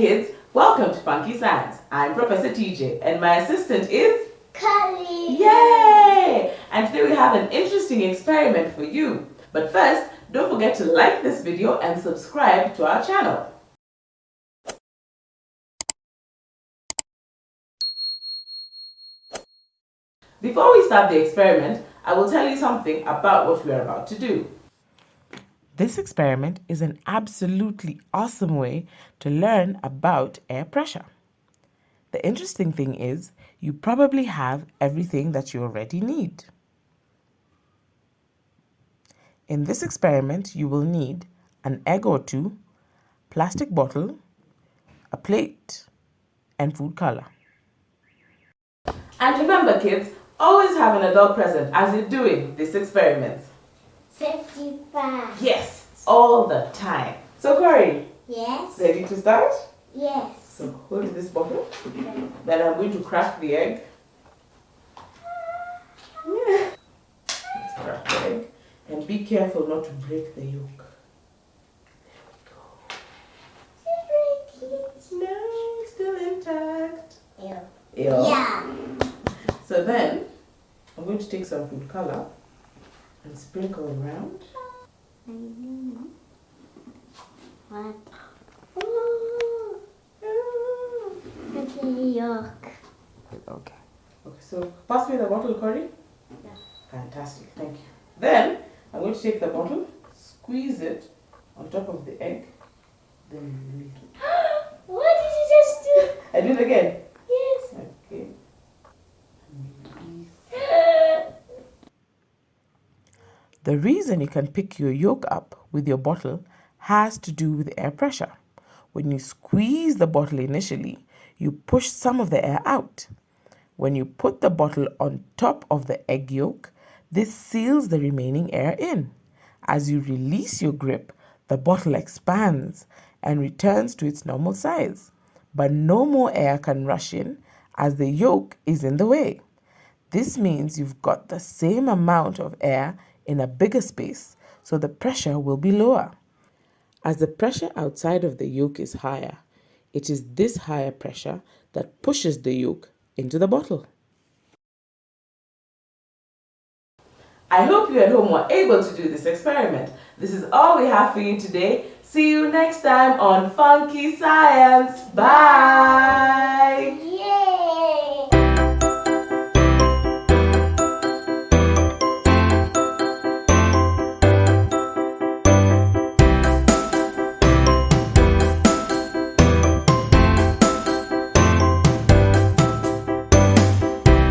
kids, welcome to Funky Science. I'm Professor TJ and my assistant is Curly. Yay! And today we have an interesting experiment for you. But first, don't forget to like this video and subscribe to our channel. Before we start the experiment, I will tell you something about what we are about to do. This experiment is an absolutely awesome way to learn about air pressure. The interesting thing is you probably have everything that you already need. In this experiment, you will need an egg or two, plastic bottle, a plate, and food color. And remember kids, always have an adult present as you're doing this experiment. Safety first. Yes, all the time. So Corey, Yes. ready to start? Yes. So hold this bottle. Then I'm going to crack the egg. Yeah. Let's crack the egg. And be careful not to break the yolk. No, still intact. Ew. Ew. Yeah. So then, I'm going to take some food color and sprinkle around. What? Okay, yuck. Okay. Okay, so pass me the bottle, Corey. Yeah. Fantastic, thank you. Then, I'm going to take the bottle, squeeze it on top of the egg, then release it. what did you just do? I do it again. Yes. Okay. Release. The reason you can pick your yolk up with your bottle has to do with air pressure. When you squeeze the bottle initially, you push some of the air out. When you put the bottle on top of the egg yolk, this seals the remaining air in. As you release your grip, the bottle expands and returns to its normal size. But no more air can rush in as the yolk is in the way. This means you've got the same amount of air in a bigger space, so the pressure will be lower. As the pressure outside of the yolk is higher, it is this higher pressure that pushes the yolk into the bottle. I hope you at home were able to do this experiment. This is all we have for you today. See you next time on Funky Science. Bye!